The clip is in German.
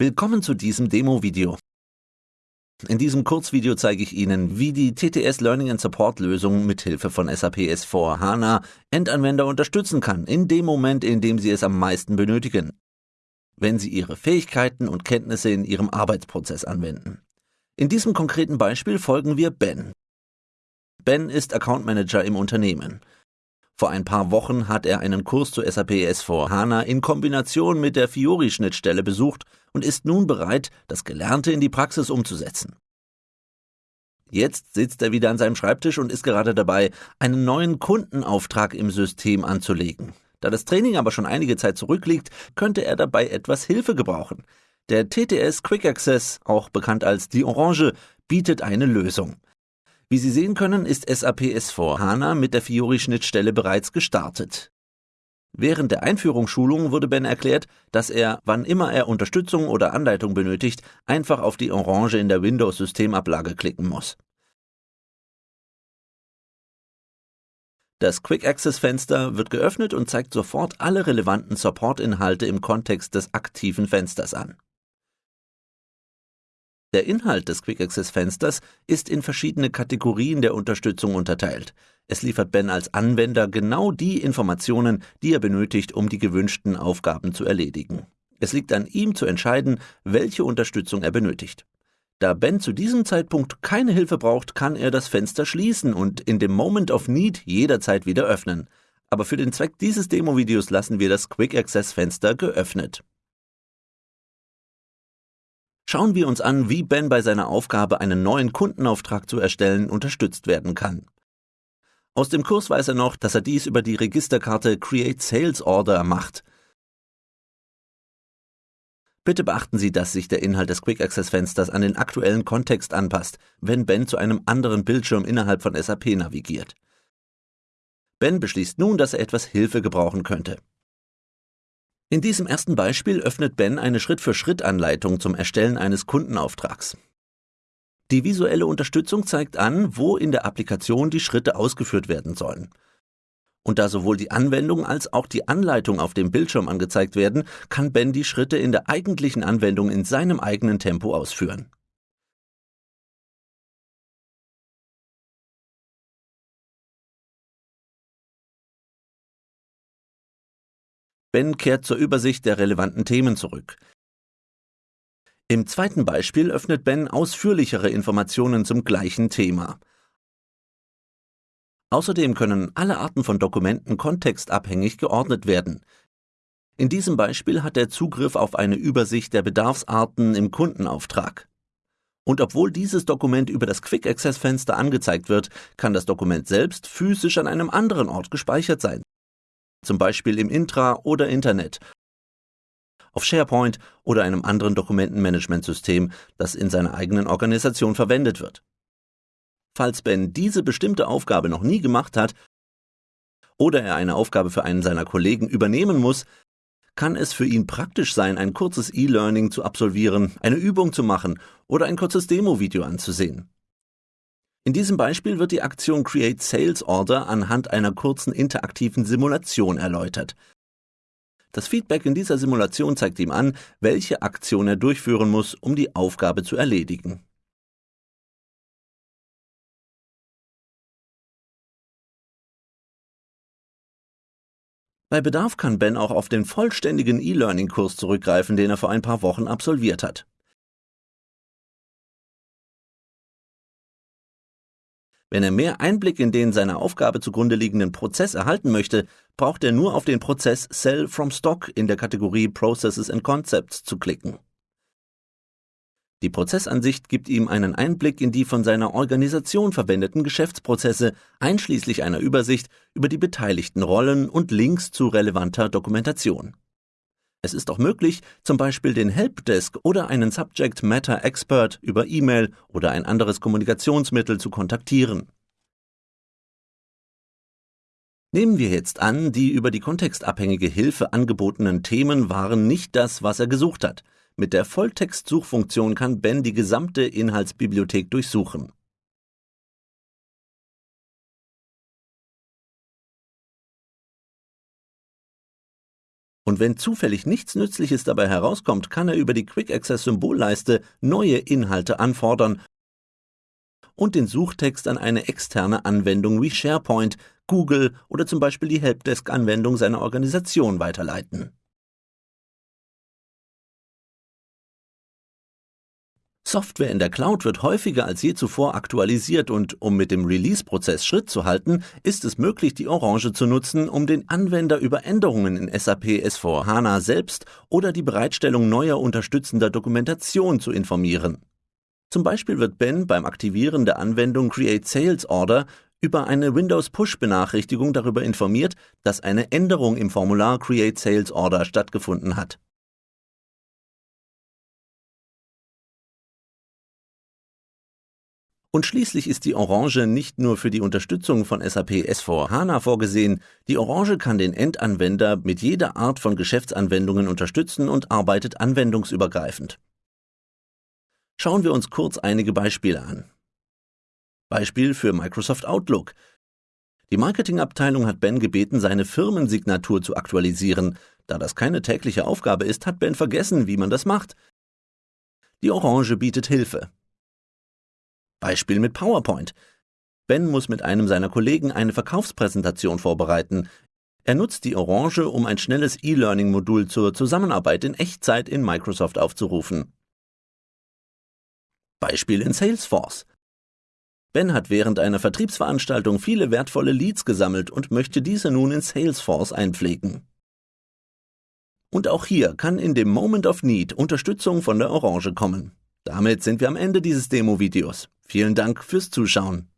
Willkommen zu diesem Demo-Video. In diesem Kurzvideo zeige ich Ihnen, wie die TTS Learning and Support Lösung mithilfe von SAP S4 HANA Endanwender unterstützen kann, in dem Moment, in dem Sie es am meisten benötigen, wenn Sie Ihre Fähigkeiten und Kenntnisse in Ihrem Arbeitsprozess anwenden. In diesem konkreten Beispiel folgen wir Ben. Ben ist Account Manager im Unternehmen. Vor ein paar Wochen hat er einen Kurs zu SAP S4 HANA in Kombination mit der Fiori-Schnittstelle besucht und ist nun bereit, das Gelernte in die Praxis umzusetzen. Jetzt sitzt er wieder an seinem Schreibtisch und ist gerade dabei, einen neuen Kundenauftrag im System anzulegen. Da das Training aber schon einige Zeit zurückliegt, könnte er dabei etwas Hilfe gebrauchen. Der TTS Quick Access, auch bekannt als die Orange, bietet eine Lösung. Wie Sie sehen können, ist SAP S4 HANA mit der Fiori-Schnittstelle bereits gestartet. Während der Einführungsschulung wurde Ben erklärt, dass er, wann immer er Unterstützung oder Anleitung benötigt, einfach auf die Orange in der Windows-Systemablage klicken muss. Das Quick Access Fenster wird geöffnet und zeigt sofort alle relevanten Support-Inhalte im Kontext des aktiven Fensters an. Der Inhalt des Quick Access Fensters ist in verschiedene Kategorien der Unterstützung unterteilt. Es liefert Ben als Anwender genau die Informationen, die er benötigt, um die gewünschten Aufgaben zu erledigen. Es liegt an ihm zu entscheiden, welche Unterstützung er benötigt. Da Ben zu diesem Zeitpunkt keine Hilfe braucht, kann er das Fenster schließen und in dem Moment of Need jederzeit wieder öffnen. Aber für den Zweck dieses Demo-Videos lassen wir das Quick Access Fenster geöffnet. Schauen wir uns an, wie Ben bei seiner Aufgabe, einen neuen Kundenauftrag zu erstellen, unterstützt werden kann. Aus dem Kurs weiß er noch, dass er dies über die Registerkarte Create Sales Order macht. Bitte beachten Sie, dass sich der Inhalt des Quick Access Fensters an den aktuellen Kontext anpasst, wenn Ben zu einem anderen Bildschirm innerhalb von SAP navigiert. Ben beschließt nun, dass er etwas Hilfe gebrauchen könnte. In diesem ersten Beispiel öffnet Ben eine Schritt-für-Schritt-Anleitung zum Erstellen eines Kundenauftrags. Die visuelle Unterstützung zeigt an, wo in der Applikation die Schritte ausgeführt werden sollen. Und da sowohl die Anwendung als auch die Anleitung auf dem Bildschirm angezeigt werden, kann Ben die Schritte in der eigentlichen Anwendung in seinem eigenen Tempo ausführen. Ben kehrt zur Übersicht der relevanten Themen zurück. Im zweiten Beispiel öffnet Ben ausführlichere Informationen zum gleichen Thema. Außerdem können alle Arten von Dokumenten kontextabhängig geordnet werden. In diesem Beispiel hat er Zugriff auf eine Übersicht der Bedarfsarten im Kundenauftrag. Und obwohl dieses Dokument über das Quick Access Fenster angezeigt wird, kann das Dokument selbst physisch an einem anderen Ort gespeichert sein zum Beispiel im Intra- oder Internet, auf SharePoint oder einem anderen Dokumentenmanagementsystem, das in seiner eigenen Organisation verwendet wird. Falls Ben diese bestimmte Aufgabe noch nie gemacht hat oder er eine Aufgabe für einen seiner Kollegen übernehmen muss, kann es für ihn praktisch sein, ein kurzes E-Learning zu absolvieren, eine Übung zu machen oder ein kurzes Demo-Video anzusehen. In diesem Beispiel wird die Aktion Create Sales Order anhand einer kurzen interaktiven Simulation erläutert. Das Feedback in dieser Simulation zeigt ihm an, welche Aktion er durchführen muss, um die Aufgabe zu erledigen. Bei Bedarf kann Ben auch auf den vollständigen E-Learning-Kurs zurückgreifen, den er vor ein paar Wochen absolviert hat. Wenn er mehr Einblick in den seiner Aufgabe zugrunde liegenden Prozess erhalten möchte, braucht er nur auf den Prozess Sell from Stock in der Kategorie Processes and Concepts zu klicken. Die Prozessansicht gibt ihm einen Einblick in die von seiner Organisation verwendeten Geschäftsprozesse, einschließlich einer Übersicht über die beteiligten Rollen und Links zu relevanter Dokumentation. Es ist auch möglich, zum Beispiel den Helpdesk oder einen Subject Matter Expert über E-Mail oder ein anderes Kommunikationsmittel zu kontaktieren. Nehmen wir jetzt an, die über die kontextabhängige Hilfe angebotenen Themen waren nicht das, was er gesucht hat. Mit der Volltext-Suchfunktion kann Ben die gesamte Inhaltsbibliothek durchsuchen. Und wenn zufällig nichts Nützliches dabei herauskommt, kann er über die Quick Access Symbolleiste neue Inhalte anfordern und den Suchtext an eine externe Anwendung wie SharePoint, Google oder zum Beispiel die Helpdesk-Anwendung seiner Organisation weiterleiten. Software in der Cloud wird häufiger als je zuvor aktualisiert und um mit dem Release-Prozess Schritt zu halten, ist es möglich, die Orange zu nutzen, um den Anwender über Änderungen in SAP S4HANA selbst oder die Bereitstellung neuer unterstützender Dokumentation zu informieren. Zum Beispiel wird Ben beim Aktivieren der Anwendung Create Sales Order über eine Windows Push Benachrichtigung darüber informiert, dass eine Änderung im Formular Create Sales Order stattgefunden hat. Und schließlich ist die Orange nicht nur für die Unterstützung von SAP S4 HANA vorgesehen, die Orange kann den Endanwender mit jeder Art von Geschäftsanwendungen unterstützen und arbeitet anwendungsübergreifend. Schauen wir uns kurz einige Beispiele an. Beispiel für Microsoft Outlook. Die Marketingabteilung hat Ben gebeten, seine Firmensignatur zu aktualisieren. Da das keine tägliche Aufgabe ist, hat Ben vergessen, wie man das macht. Die Orange bietet Hilfe. Beispiel mit PowerPoint. Ben muss mit einem seiner Kollegen eine Verkaufspräsentation vorbereiten. Er nutzt die Orange, um ein schnelles E-Learning-Modul zur Zusammenarbeit in Echtzeit in Microsoft aufzurufen. Beispiel in Salesforce. Ben hat während einer Vertriebsveranstaltung viele wertvolle Leads gesammelt und möchte diese nun in Salesforce einpflegen. Und auch hier kann in dem Moment of Need Unterstützung von der Orange kommen. Damit sind wir am Ende dieses Demo-Videos. Vielen Dank fürs Zuschauen.